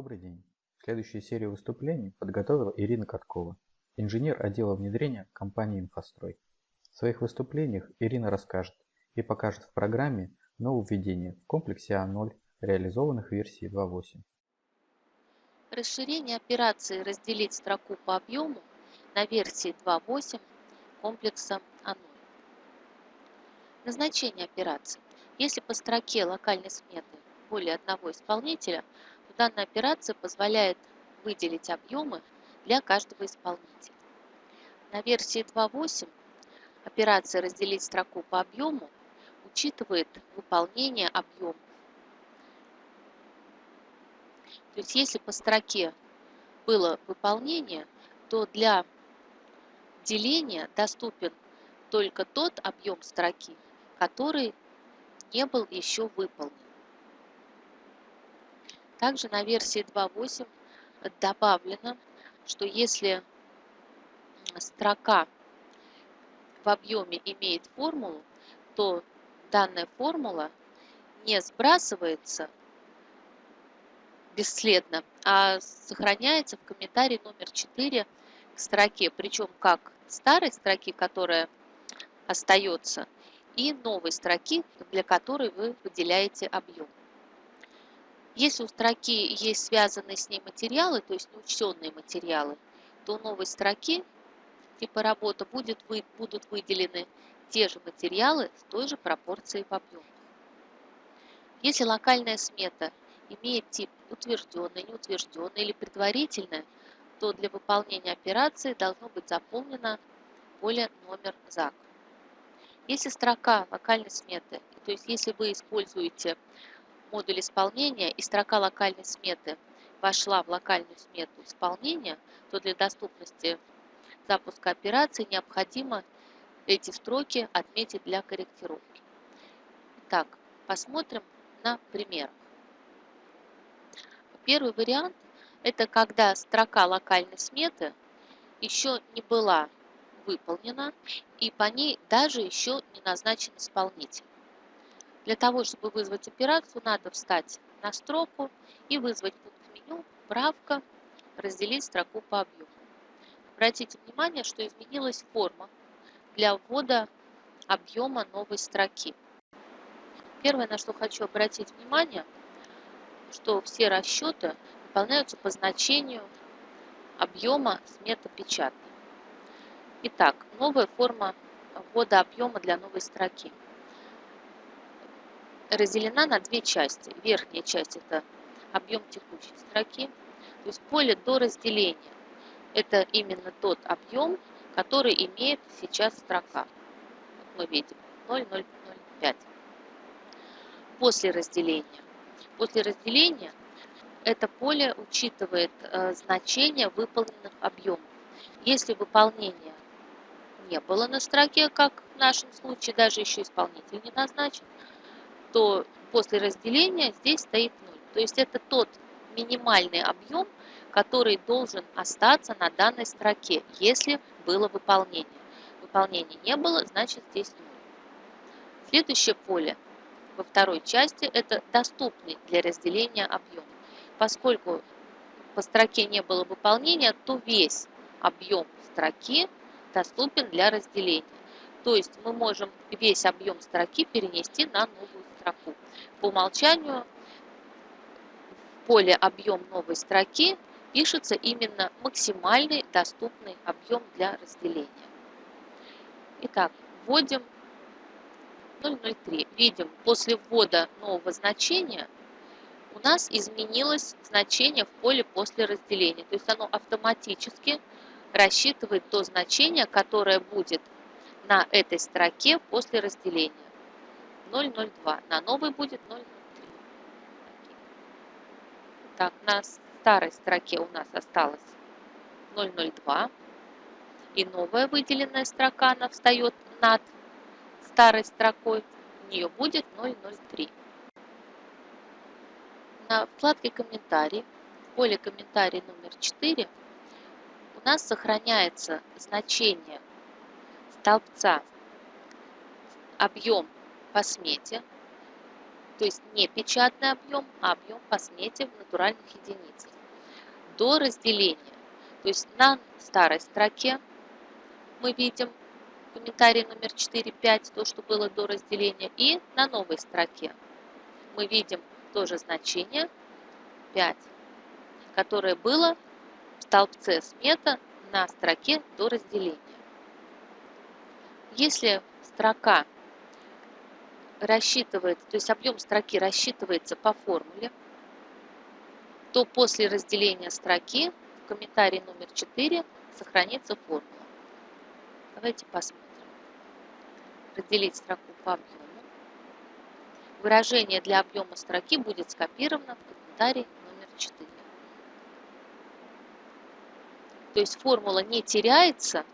Добрый день. Следующую серию выступлений подготовила Ирина Каткова, инженер отдела внедрения компании «Инфострой». В своих выступлениях Ирина расскажет и покажет в программе нововведения в комплексе А0, реализованных версии 2.8. Расширение операции «Разделить строку по объему» на версии 2.8 комплекса А0. Назначение операции. Если по строке локальной сметы более одного исполнителя, данная операция позволяет выделить объемы для каждого исполнителя. На версии 2.8 операция «Разделить строку по объему» учитывает выполнение объемов. То есть если по строке было выполнение, то для деления доступен только тот объем строки, который не был еще выполнен. Также на версии 2.8 добавлено, что если строка в объеме имеет формулу, то данная формула не сбрасывается бесследно, а сохраняется в комментарии номер 4 к строке, причем как старой строки, которая остается, и новой строки, для которой вы выделяете объем. Если у строки есть связанные с ней материалы, то есть неучтенные материалы, то у новой строки типа работа будет, вы, будут выделены те же материалы с той же пропорцией в объемах. Если локальная смета имеет тип утвержденный, неутвержденный или предварительный, то для выполнения операции должно быть заполнено поле номер ЗАК. Если строка локальной сметы, то есть если вы используете модуль исполнения и строка локальной сметы вошла в локальную смету исполнения, то для доступности запуска операции необходимо эти строки отметить для корректировки. Итак, посмотрим на примерах. Первый вариант – это когда строка локальной сметы еще не была выполнена, и по ней даже еще не назначен исполнитель. Для того, чтобы вызвать операцию, надо встать на строку и вызвать пункт меню «Правка», разделить строку по объему. Обратите внимание, что изменилась форма для ввода объема новой строки. Первое, на что хочу обратить внимание, что все расчеты выполняются по значению объема сметопечатной. Итак, новая форма ввода объема для новой строки. Разделена на две части. Верхняя часть – это объем текущей строки, то есть поле до разделения. Это именно тот объем, который имеет сейчас строка. Вот мы видим 0,005. После разделения. После разделения это поле учитывает э, значение выполненных объемов. Если выполнение не было на строке, как в нашем случае, даже еще исполнитель не назначен, то после разделения здесь стоит 0. То есть это тот минимальный объем, который должен остаться на данной строке, если было выполнение. Выполнения не было, значит здесь 0. Следующее поле во второй части – это доступный для разделения объем. Поскольку по строке не было выполнения, то весь объем строки доступен для разделения. То есть мы можем весь объем строки перенести на новую строку. По умолчанию в поле «Объем новой строки» пишется именно максимальный доступный объем для разделения. Итак, вводим 003. Видим, после ввода нового значения у нас изменилось значение в поле после разделения. То есть оно автоматически рассчитывает то значение, которое будет на этой строке после разделения. 0,02. На новой будет 0,03. Так, на старой строке у нас осталось 0,02. И новая выделенная строка, она встает над старой строкой. У нее будет 0,03. На вкладке «Комментарий» в поле «Комментарий» номер 4 у нас сохраняется значение столбца объем по смете, То есть не печатный объем, а объем по смете в натуральных единицах. До разделения. То есть на старой строке мы видим комментарий номер 4.5, то, что было до разделения, и на новой строке мы видим тоже значение 5, которое было в столбце смета на строке до разделения. Если строка рассчитывается, то есть объем строки рассчитывается по формуле, то после разделения строки в комментарии номер 4 сохранится формула. Давайте посмотрим. Разделить строку по объему. Выражение для объема строки будет скопировано в комментарии номер 4. То есть формула не теряется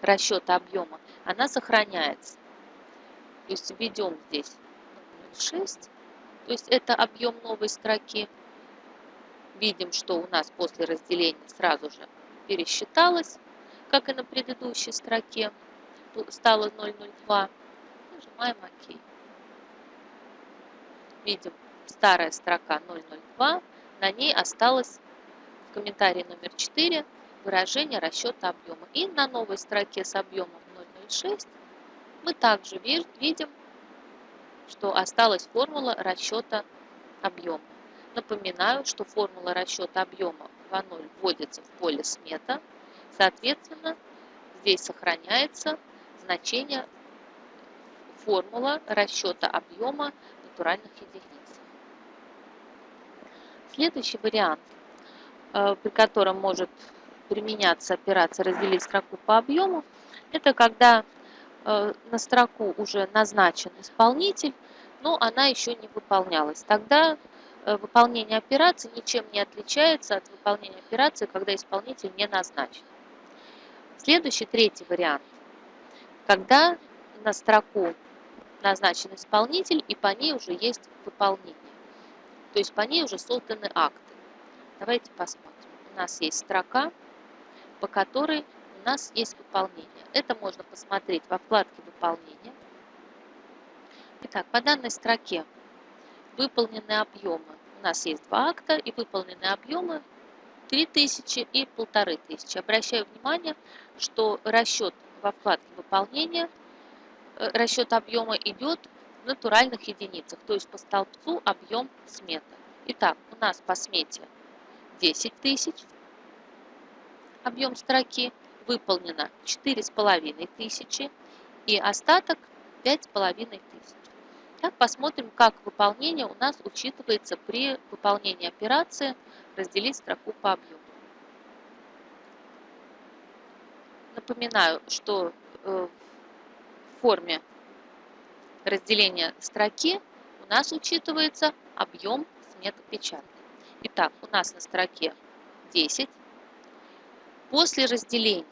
расчета объема, она сохраняется. То есть введем здесь 0,6, то есть это объем новой строки. Видим, что у нас после разделения сразу же пересчиталось, как и на предыдущей строке, стало 0,02. Нажимаем ОК. Видим, старая строка 0,02, на ней осталось в комментарии номер 4 выражение расчета объема. И на новой строке с объемом 0,06 мы также видим, что осталась формула расчета объема. Напоминаю, что формула расчета объема В0 вводится в поле смета. Соответственно, здесь сохраняется значение формула расчета объема натуральных единиц. Следующий вариант, э, при котором может применяться операция разделить строку по объему, это когда на строку уже назначен исполнитель, но она еще не выполнялась. Тогда э, выполнение операции ничем не отличается от выполнения операции, когда исполнитель не назначен. Следующий, третий вариант. Когда на строку назначен исполнитель и по ней уже есть выполнение. То есть по ней уже созданы акты. Давайте посмотрим. У нас есть строка, по которой у нас есть выполнение. Это можно посмотреть во вкладке «Выполнение». Итак, по данной строке выполнены объемы. У нас есть два акта и выполнены объемы 3000 и 1500. Обращаю внимание, что расчет во вкладке «Выполнение», э, расчет объема идет в натуральных единицах, то есть по столбцу объем смета. Итак, у нас по смете 10 тысяч объем строки, выполнено 4,5 тысячи и остаток 5,5 тысяч. Так, посмотрим, как выполнение у нас учитывается при выполнении операции разделить строку по объему. Напоминаю, что э, в форме разделения строки у нас учитывается объем сметы печатной. Итак, у нас на строке 10 После разделения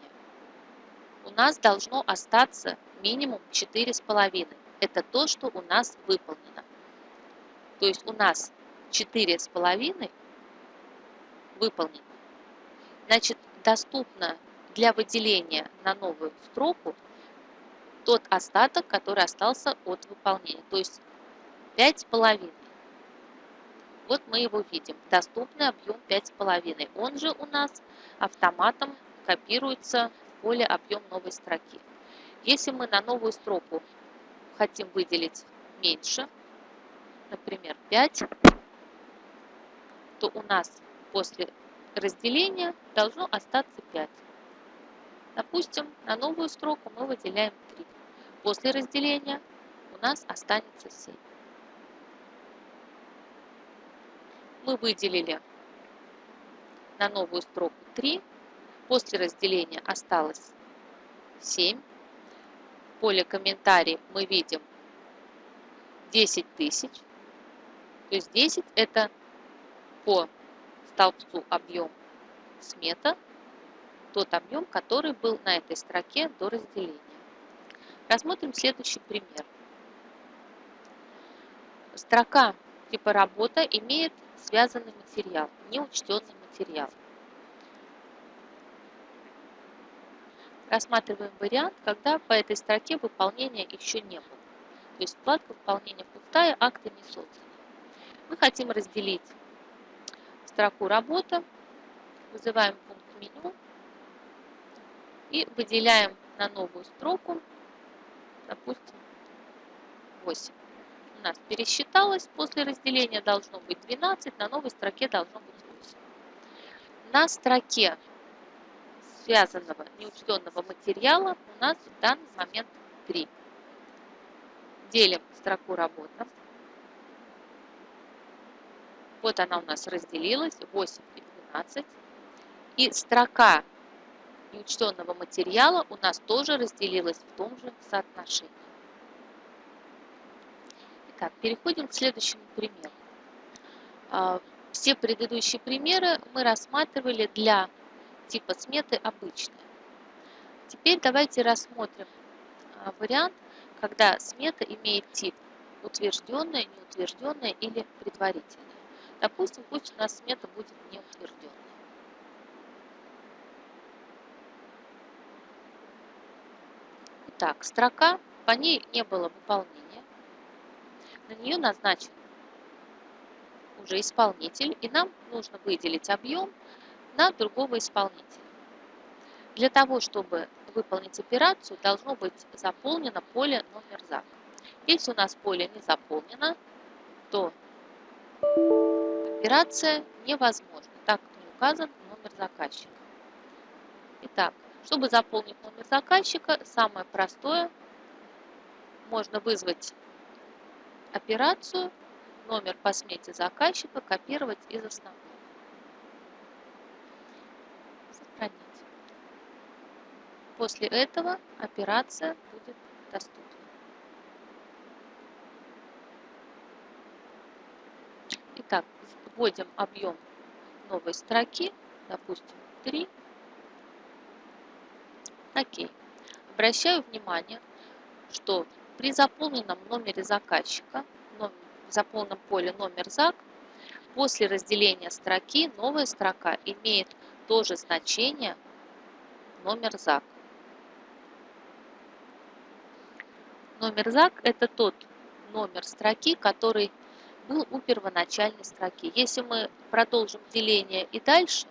у нас должно остаться минимум 4,5. Это то, что у нас выполнено. То есть у нас 4,5 выполнено. Значит, доступно для выделения на новую строку тот остаток, который остался от выполнения. То есть 5,5. Вот мы его видим. Доступный объем 5,5. Он же у нас автоматом копируется поле объем новой строки. Если мы на новую строку хотим выделить меньше, например, 5, то у нас после разделения должно остаться 5. Допустим, на новую строку мы выделяем 3. После разделения у нас останется 7. мы выделили на новую строку 3. После разделения осталось 7. В поле комментарий мы видим 10 тысяч. То есть 10 это по столбцу объем смета, тот объем, который был на этой строке до разделения. Рассмотрим следующий пример. Строка типа работа имеет связанный материал, неучтенный материал. Рассматриваем вариант, когда по этой строке выполнения еще не было. То есть вкладка выполнения пустая, акты не созданы. Мы хотим разделить строку «Работа», вызываем пункт меню и выделяем на новую строку, допустим, 8. У нас пересчиталось, после разделения должно быть 12, на новой строке должно быть 8. На строке связанного неучтенного материала у нас в данный момент 3. Делим строку работа. Вот она у нас разделилась, 8 и 12. И строка неучтенного материала у нас тоже разделилась в том же соотношении. Итак, переходим к следующему примеру. А, все предыдущие примеры мы рассматривали для типа сметы обычные. Теперь давайте рассмотрим а, вариант, когда смета имеет тип утвержденная, неутвержденная или предварительная. Допустим, пусть у нас смета будет неутвержденная. Итак, строка, по ней не было выполнения. На нее назначен уже исполнитель, и нам нужно выделить объем на другого исполнителя. Для того, чтобы выполнить операцию, должно быть заполнено поле номер ЗАК. Если у нас поле не заполнено, то операция невозможна, так как не указан номер заказчика. Итак, чтобы заполнить номер заказчика, самое простое, можно вызвать операцию, номер по смете заказчика копировать из основного. После этого операция будет доступна. Итак, вводим объем новой строки, допустим, 3. Окей. Обращаю внимание, что при заполненном номере заказчика, в заполненном поле номер ЗАК, после разделения строки новая строка имеет то же значение номер ЗАК. Номер ЗАК – это тот номер строки, который был у первоначальной строки. Если мы продолжим деление и дальше,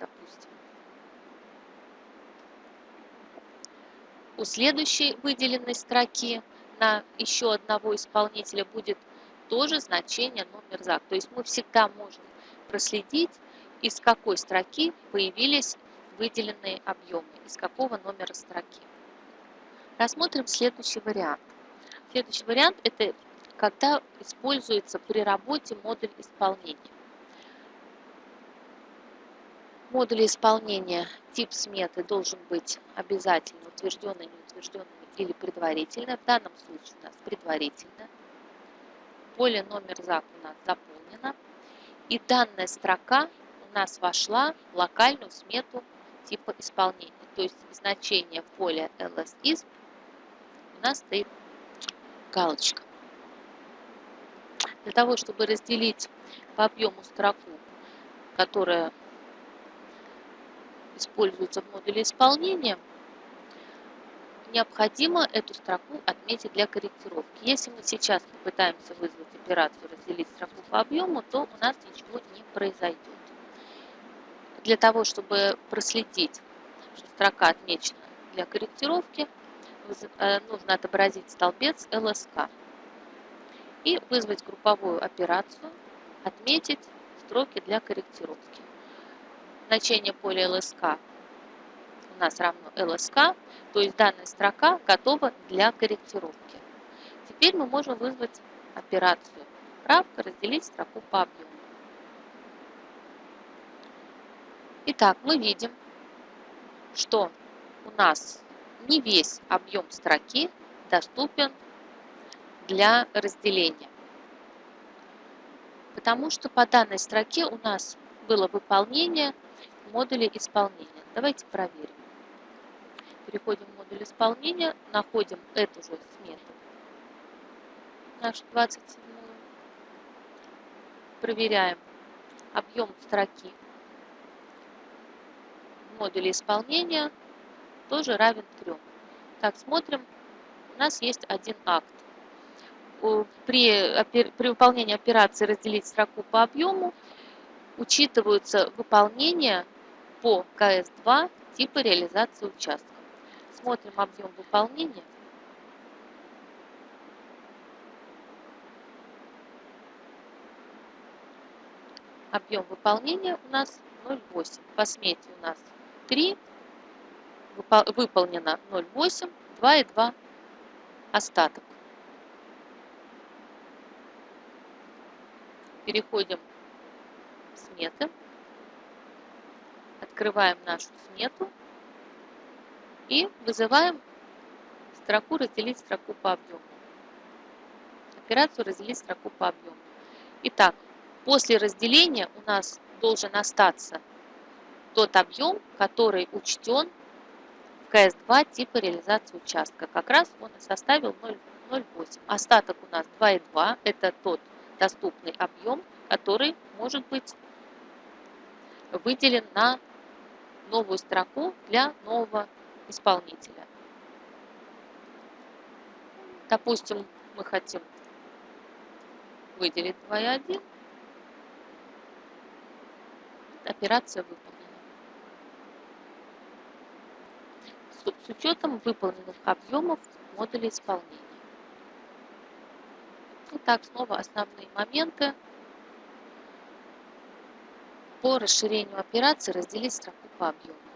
допустим, у следующей выделенной строки на еще одного исполнителя будет тоже значение номер ЗАК. То есть мы всегда можем проследить, из какой строки появились выделенные объемы, из какого номера строки. Рассмотрим следующий вариант. Следующий вариант – это когда используется при работе модуль исполнения. Модуль исполнения тип сметы должен быть обязательно утвержденный, неутвержденный или предварительный. В данном случае у нас предварительно. Поле номер ЗАК у нас заполнено. И данная строка у нас вошла в локальную смету типа исполнения. То есть значение в поле LSISP у нас стоит галочка. Для того, чтобы разделить по объему строку, которая используется в модуле исполнения, необходимо эту строку отметить для корректировки. Если мы сейчас попытаемся вызвать операцию разделить строку по объему, то у нас ничего не произойдет для того, чтобы проследить, что строка отмечена для корректировки, э, нужно отобразить столбец LSK и вызвать групповую операцию, отметить строки для корректировки. Значение поля LSK у нас равно LSK, то есть данная строка готова для корректировки. Теперь мы можем вызвать операцию правка разделить строку по объему. Итак, мы видим, что у нас не весь объем строки доступен для разделения. Потому что по данной строке у нас было выполнение в модуле исполнения. Давайте проверим. Переходим в модуль исполнения, находим эту же смету, нашу 27 проверяем объем строки модуле исполнения тоже равен 3. Так, смотрим. У нас есть один акт. При, при выполнении операции разделить строку по объему учитываются выполнения по КС-2 типа реализации участка. Смотрим объем выполнения. Объем выполнения у нас 0,8. По смете у нас 3, выполнено 0,8, 2,2 остаток. Переходим в сметы. Открываем нашу смету и вызываем строку «Разделить строку по объему». Операцию «Разделить строку по объему». Итак, после разделения у нас должен остаться тот объем, который учтен в КС-2 типа реализации участка. Как раз он и составил 0,08. Остаток у нас 2,2. Это тот доступный объем, который может быть выделен на новую строку для нового исполнителя. Допустим, мы хотим выделить 2,1. Операция выполнена. С учетом выполненных объемов модуля исполнения. Итак, снова основные моменты по расширению операции разделить строку по объему.